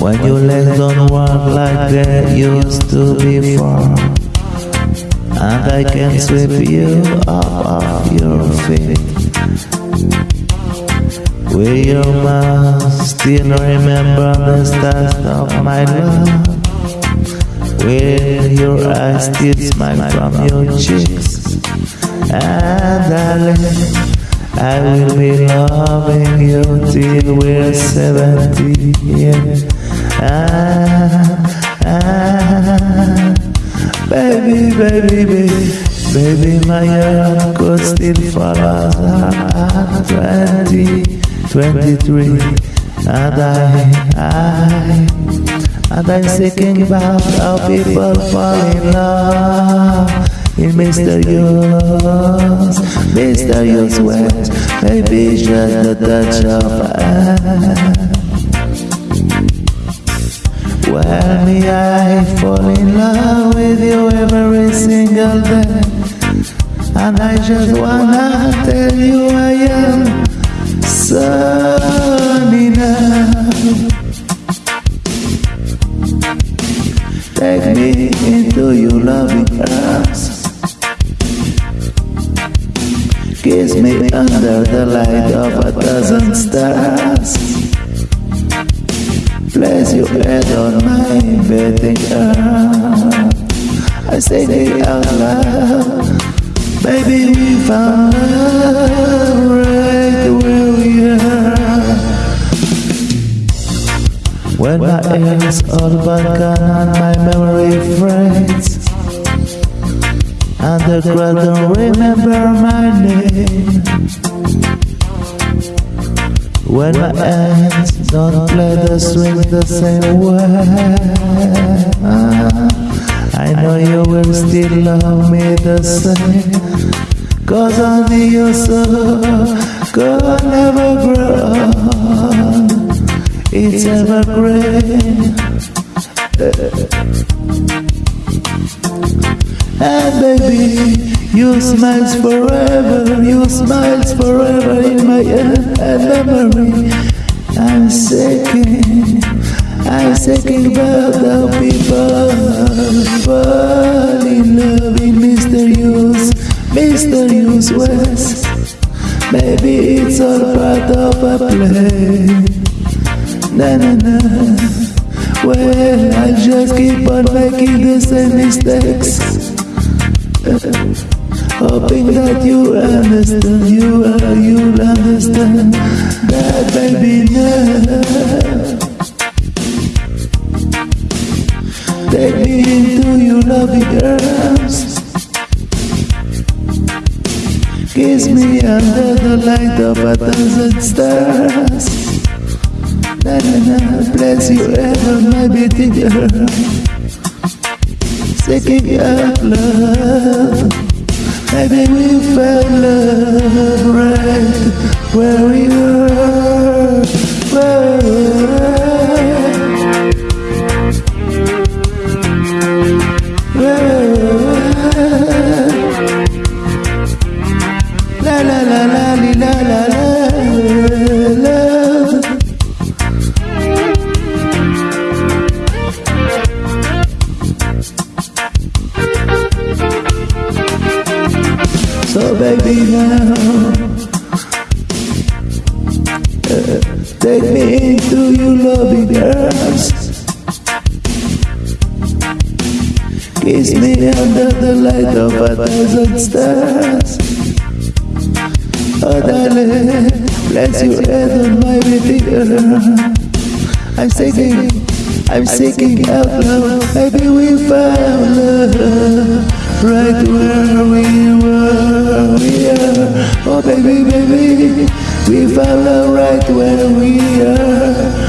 When your legs don't work like they used to before And I can sweep you off your feet Will you must still remember the start of my love? Will your eyes still smile from your cheeks? And darling, I will be loving you till we're seventy. Yeah. Ah, ah, baby, baby, baby, baby, my heart could still at twenty, twenty-three, and I, I, and I'm thinking about how people fall in love in mysterious, mysterious ways. Maybe just a touch of ice. Well, me, I fall in love with you every single day. And I just wanna tell you I am sunny now. Take me into your loving arms. Kiss me under the light of a dozen stars. Place your head on my bedding arm. I say it out loud. Baby, we found love right where we are. When my ears all but gone and my memory fades, and the crowd don't remember my name. When my hands don't play the swing the same way I know you will still love me the same. Cause only your soul could never grow. It's evergreen And baby you smiles forever, you smiles forever in my head memory. I'm thinking, I'm thinking about how people fall in love in mysterious, mysterious ways. Maybe it's all part of a play. Na na na. Well, I just keep on making the same mistakes. Hoping that you understand, you uh, are, you'll understand that baby now. Take me into your loving arms. Kiss me under the light of a thousand stars. Na bless you ever, my beating heart. Seeking out love. Maybe we fell love right where we were. Where we La So baby now uh, Take me into your loving arms. Kiss me under the light of a thousand stars. Oh darling, bless your head on my baby arm I'm seeking, I'm seeking out love. Maybe we found love right where we baby, baby, we found love right where we are.